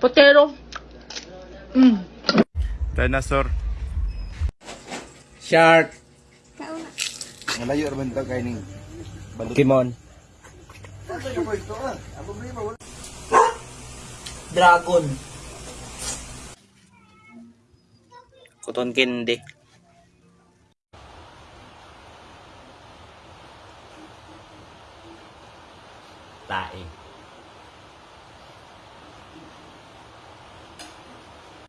Potero. Mm. Dinosaur. Shark. Malayo naman ito kay ning Dragon. Cotton candy. Tae.